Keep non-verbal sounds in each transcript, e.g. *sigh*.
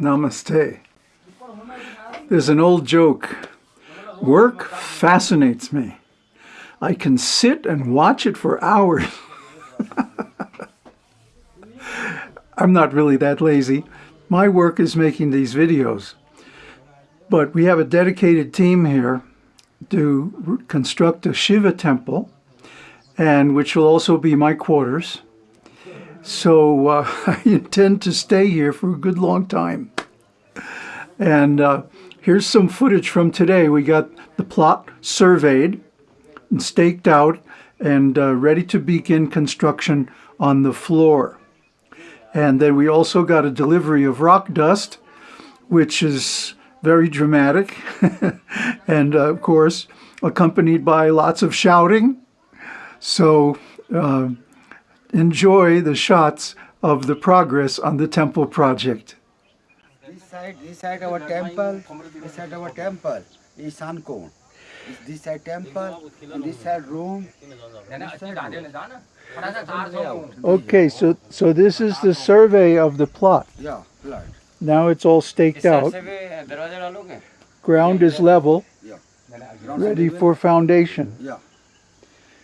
Namaste. There's an old joke. Work fascinates me. I can sit and watch it for hours. *laughs* I'm not really that lazy. My work is making these videos. But we have a dedicated team here to construct a Shiva temple, and which will also be my quarters. So uh, *laughs* I intend to stay here for a good long time. And uh, here's some footage from today. We got the plot surveyed and staked out and uh, ready to begin construction on the floor. And then we also got a delivery of rock dust, which is very dramatic. *laughs* and uh, of course, accompanied by lots of shouting. So uh, enjoy the shots of the progress on the temple project. This side, this side our temple, this side our temple is Sankon. This side temple, and this side room. This side room. Okay, so, so this is the survey of the plot. Yeah, flood. Now it's all staked out. Ground is level, Yeah. ready for foundation. Yeah.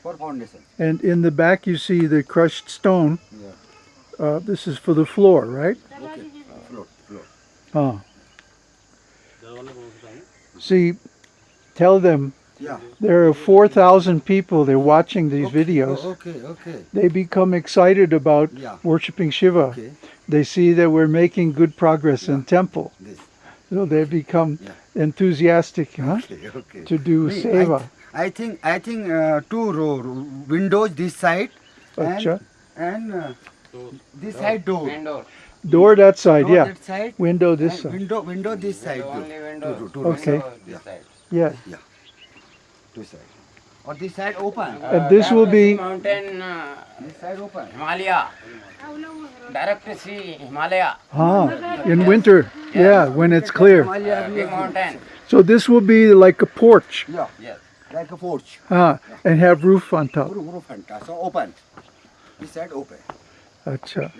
For foundation. And in the back you see the crushed stone. Yeah. Uh, this is for the floor, right? Okay. Floor, floor. Huh. See, tell them Yeah. there are 4,000 people, they're watching these Okay, videos. oh, okay, okay. They become excited about Yeah. worshiping Shiva. Okay. They see that we're making good progress in temple. This. So they become Yeah. enthusiastic huh, Okay, okay. to do Me, seva. th- I think I think uh, two row windows this side Acha. and, and uh, this side door. Door that side, Door yeah. that side. Window this and side. Window window this side. door. Two, two, two Okay. rows. Yeah. Yes. Two side. Or this side open. And this will be, mountain uh, This side open. Himalaya. Direct to see Himalaya, huh, in winter, yeah, when it's clear. Himalaya big mountain. So this will be like a porch, Yeah. Yes. Like a porch. huh, and have roof on top. Roof, roof and top. So open. This side open. Acha.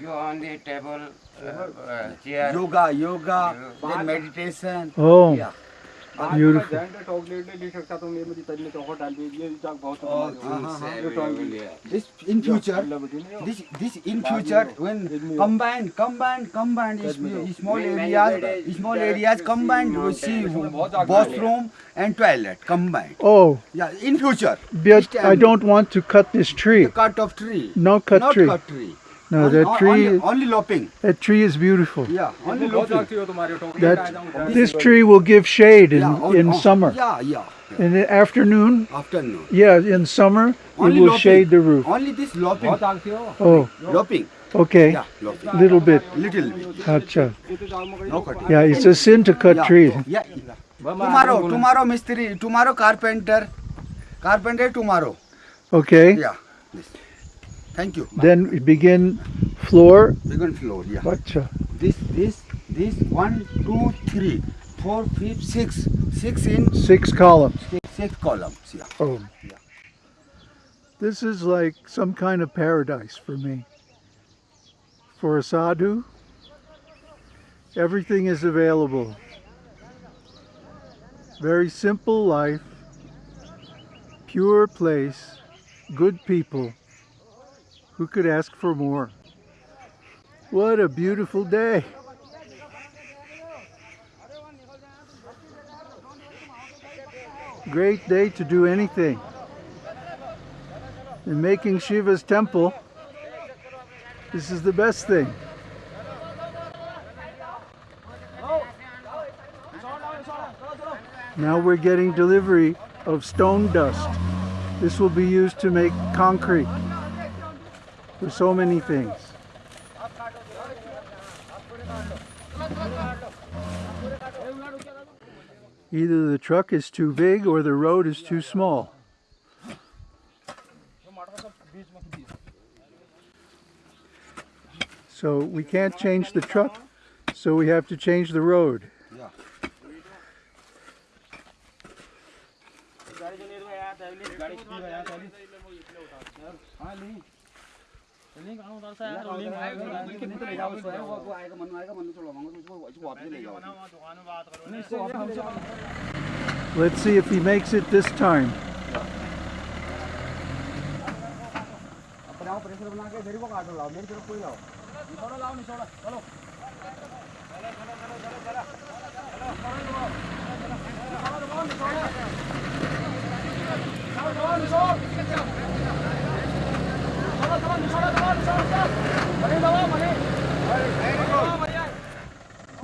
You on the table, uh, uh, chair. Yoga, yoga, then meditation. Oh, Yeah. Beautiful. Uh-huh. This in future, this this in future when combine, combine, combine is small areas, small areas combined. You see bathroom and toilet combined. Oh, Yeah, in future. but I don't want to cut this tree. The cut of tree. No cut Not tree. cut tree. No, Only- that tree, Only, only lopping. that tree is beautiful. Yeah, only lopping. That, this tree will give shade in, Yeah, on- in summer. Yeah, yeah. In the afternoon, Afternoon. yeah, in summer, it Only will lopping. shade the roof. Only this lopping. Oh, Lopping. okay, Yeah, lopping. little bit. Little bit. Acha. No cutting. Yeah, it's a sin to cut Yeah, trees. Yeah. Tomorrow, tomorrow, Mistri, tomorrow, carpenter. Carpenter tomorrow. Okay, Yeah. Yes. Thank you. then we begin floor. Second floor. Yeah. Acha. This, this, this. One, two, three, four, five, six. Six in Six columns. six, six columns. Yeah. Oh. Yeah. This is like some kind of paradise for me. For a sadhu, everything is available. Very simple life, pure place, good people. Who could ask for more? What a beautiful day. Great day to do anything. In making Shiva's temple, this is the best thing. Now we're getting delivery of stone dust. This will be used to make concrete for so many things. Either the truck is too big or the road is too small. So we can't change the truck, so we have to change the road. Yeah. कितने तो ले जाओ उसको वो वो आएगा मनु आएगा मनु चलो मांगो उसको उसको वापस ले जाओ नहीं इसको वापस Let's see if he makes it this time. अपने आप प्रेशर बना के मेरे को काटो लाओ मेरी तरफ कोई लाओ निछोड़ो लाओ निछोड़ो चलो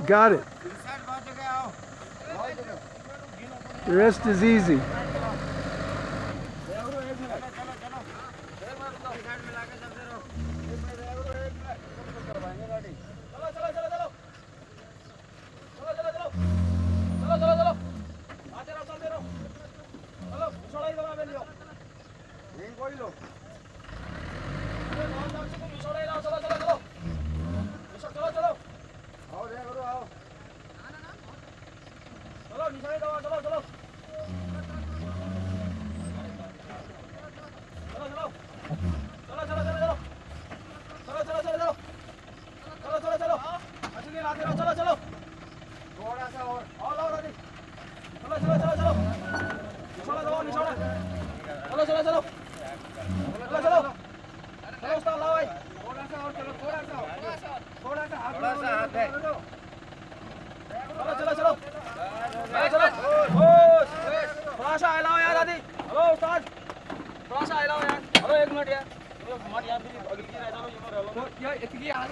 Got it. The rest is easy. चलो चलो चलो। चलो चलो। चलो, उस्ताद, लाओ भाई। थोड़ा सा और चलो थोड़ा सा थोड़ा सा हाथ थोड़ा सा हाथ है चलो चलो। चलो चलो। थोड़ा सा हिलाओ यार दादी हेलो उस्ताद। थोड़ा सा हिलाओ यार। हेलो एक मिनट यार। हमारे यहाँ भी अगली रह जाओ, ये मत रह लो तो यार, इतनी हालत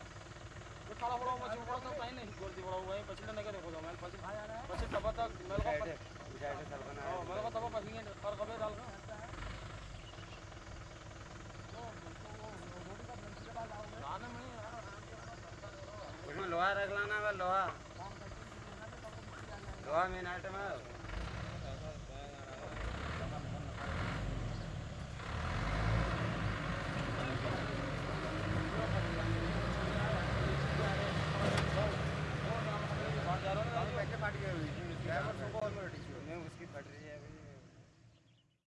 यो खाड़ा पड़ो मची कहीं नहीं। कर दी पड़ो वहीं पछिले नहीं देखो मैं पछिल पछिल तब तक मेरे को साइड से बना हाँ मेरे को तब पछिले कर कबे डाल का उसमें लोहा रख लाना लोहा। लोहा मेन आइटम है।